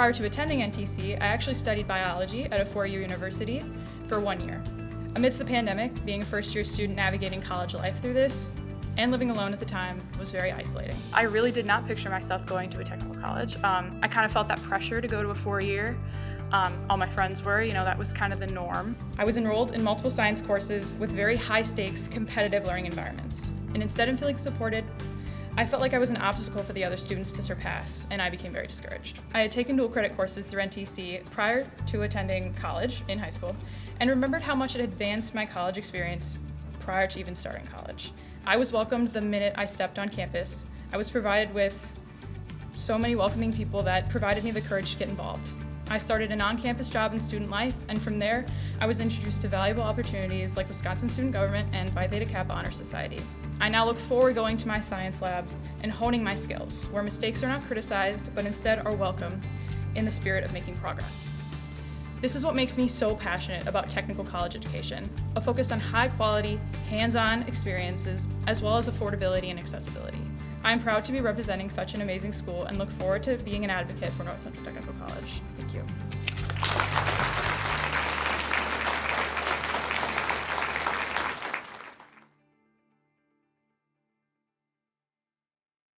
Prior to attending NTC, I actually studied biology at a four-year university for one year. Amidst the pandemic, being a first-year student navigating college life through this, and living alone at the time was very isolating. I really did not picture myself going to a technical college. Um, I kind of felt that pressure to go to a four-year. Um, all my friends were, you know, that was kind of the norm. I was enrolled in multiple science courses with very high-stakes, competitive learning environments. And instead of feeling supported, I felt like I was an obstacle for the other students to surpass, and I became very discouraged. I had taken dual credit courses through NTC prior to attending college in high school, and remembered how much it advanced my college experience prior to even starting college. I was welcomed the minute I stepped on campus. I was provided with so many welcoming people that provided me the courage to get involved. I started an on-campus job in student life, and from there, I was introduced to valuable opportunities like Wisconsin Student Government and Phi Theta Kappa Honor Society. I now look forward going to my science labs and honing my skills, where mistakes are not criticized, but instead are welcomed in the spirit of making progress. This is what makes me so passionate about technical college education, a focus on high quality, hands-on experiences, as well as affordability and accessibility. I'm proud to be representing such an amazing school and look forward to being an advocate for North Central Technical College. Thank you.